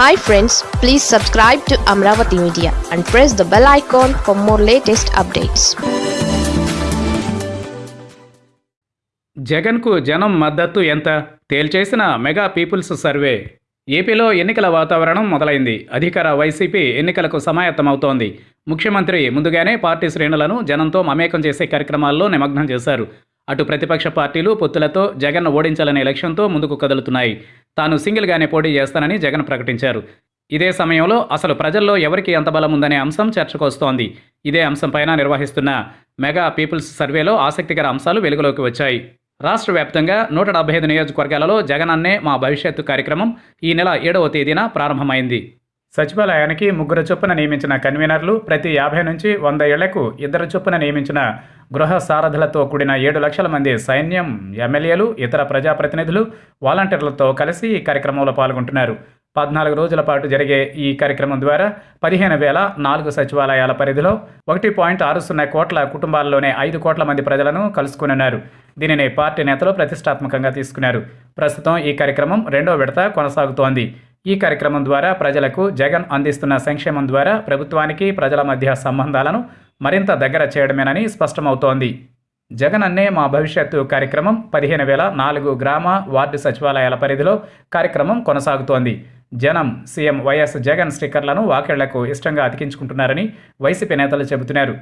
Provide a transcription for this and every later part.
Hi friends please subscribe to Amaravati media and press the bell icon for more latest updates జగన్కు జనం మద్దతు ఎంత? తేల్చేసిన mega people's survey. ఏపీలో ఎన్నికల వాతావరణం మొదలైంది. అధికార వైసీపీ ఎన్నికలకు సమాయత్తమవుతోంది. ముఖ్యమంత్రి ముందుగానే పార్టీ శ్రేణులను జనంతో మమేకం చేసే కార్యక్రమాల్లో నిమగ్నం చేశారు. అటు ప్రతిపక్ష పార్టీలు పొత్తులతో జగన్ ఓడించాలనే లక్ష్యంతో ముందుకు కదులుతున్నాయి. తాను సింగిల్గానే పోటీ చేస్తానని జగన్ ప్రకటించారు. ఇదే సమయంలో అసలు ప్రజల్లో ఎవరికి ఎంత బలం ఉందనే అంశం చర్చకొస్తోంది. ఇదే అంశంపైన నిర్వహిస్తున్న మెగా పీపుల్స్ సర్వేలో ఆసక్తికర అంశాలు వెలుగులోకి వచ్చాయి. రాష్ట్ర వ్యాప్తంగా నూట డెబ్బై ఐదు నియోజకవర్గాలలో జగనన్నే మా భవిష్యత్తు కార్యక్రమం ఈ నెల ఏడవ తేదీన ప్రారంభమైంది. సచివాలయానికి ముగ్గురు చొప్పున నియమించిన కన్వీనర్లు ప్రతి యాభై నుంచి వంద ఏళ్ళకు ఇద్దరు చొప్పున నియమించిన గృహ సారథులతో కూడిన ఏడు లక్షల మంది సైన్యం ఎమ్మెల్యేలు ఇతర ప్రజాప్రతినిధులు వాలంటీర్లతో కలిసి ఈ కార్యక్రమంలో పాల్గొంటున్నారు. పద్నాలుగు రోజుల పాటు జరిగే ఈ కార్యక్రమం ద్వారా పదిహేను వేల నాలుగు సచివాలయాల పరిధిలో ఒకటి పాయింట్ ఆరు సున్నా కోట్ల కుటుంబాల్లోనే ఐదు కోట్ల మంది ప్రజలను కలుసుకునున్నారు. దీనిని పార్టీ నేతలు ప్రతిష్టాత్మకంగా తీసుకున్నారు. ప్రస్తుతం ఈ కార్యక్రమం రెండో విడత కొనసాగుతోంది. ఈ కార్యక్రమం ద్వారా ప్రజలకు జగన్ అందిస్తున్న సంక్షేమం ద్వారా ప్రభుత్వానికి ప్రజల మధ్య సంబంధాలను మరింత దగ్గర చేయడమేనని స్పష్టమవుతోంది. జగన్ అన్నే మా భవిష్యత్తు కార్యక్రమం పదిహేను వేల నాలుగు గ్రామ వార్డు సచివాలయాల పరిధిలో కార్యక్రమం కొనసాగుతోంది. జనం సీఎం వైఎస్ జగన్ స్టిక్కర్లను వాకేళ్ళకు ఇష్టంగా అతికించుకుంటున్నారని వైసీపీ నేతలు చెబుతున్నారు.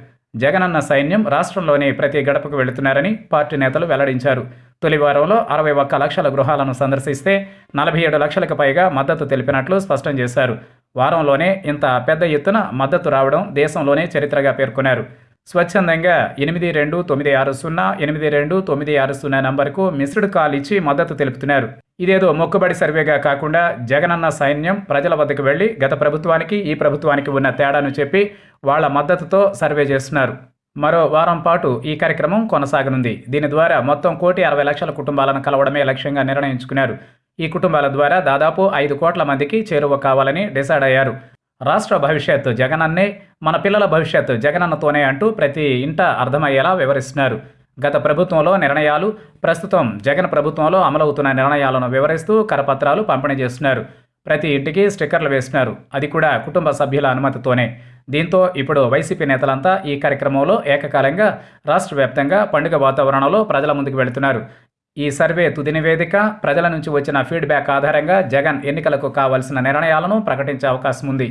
జగనన్న సైన్యం రాష్ట్రంలోని ప్రతి గడపకు వెళుతున్నారని పార్టీ నేతలు వెల్లడించారు. తొలి వారంలో అరవై ఒక్క లక్షల గృహాలను సందర్శిస్తే నలభై ఏడు లక్షలకు పైగా మద్దతు తెలిపినట్లు స్పష్టం చేశారు. వారంలోనే ఇంత పెద్ద ఎత్తున మద్దతు రావడం దేశంలోనే చరిత్రగా పేర్కొన్నారు. స్వచ్ఛందంగా ఎనిమిది రెండు తొమ్మిది ఆరు సున్నా ఎనిమిది రెండు తొమ్మిది ఆరు సున్నా నంబర్కు మిస్డ్ కాల్ ఇచ్చి మద్దతు తెలుపుతున్నారు. ఇదేదో మొక్కుబడి సర్వేగా కాకుండా జగనన్న సైన్యం ప్రజల వద్దకు వెళ్ళి గత ప్రభుత్వానికి ఈ ప్రభుత్వానికి ఉన్న తేడాను చెప్పి వాళ్ళ మద్దతుతో సర్వే చేస్తున్నారు. మరో వారం పాటు ఈ కార్యక్రమం కొనసాగనుంది. దీని ద్వారా మొత్తం కోటి అరవై లక్షల కుటుంబాలను కలవడమే లక్ష్యంగా నిర్ణయించుకున్నారు. ఈ కుటుంబాల ద్వారా దాదాపు ఐదు కోట్ల మందికి చేరువ కావాలని డిసైడ్ అయ్యారు. రాష్ట్ర భవిష్యత్తు జగనన్నే మన పిల్లల భవిష్యత్తు జగనన్నతోనే అంటూ ప్రతి ఇంట అర్థమయ్యేలా వివరిస్తున్నారు. గత ప్రభుత్వంలో నిర్ణయాలు ప్రస్తుతం జగన్ ప్రభుత్వంలో అమలవుతున్న నిర్ణయాలను వివరిస్తూ కరపత్రాలు పంపిణీ చేస్తున్నారు. ప్రతి ఇంటికి స్టిక్కర్లు వేస్తున్నారు. అది కూడా కుటుంబ సభ్యుల అనుమతితోనే. దీంతో ఇప్పుడు వైసీపీ నేతలంతా ఈ కార్యక్రమంలో ఏకకాలంగా రాష్ట్ర వ్యాప్తంగా పండుగ వాతావరణంలో ప్రజల ముందుకు వెళుతున్నారు. ఈ సర్వే తుది నివేదిక ప్రజల నుంచి వచ్చిన ఫీడ్బ్యాక్ ఆధారంగా జగన్ ఎన్నికలకు కావాల్సిన నిర్ణయాలను ప్రకటించే అవకాశం ఉంది.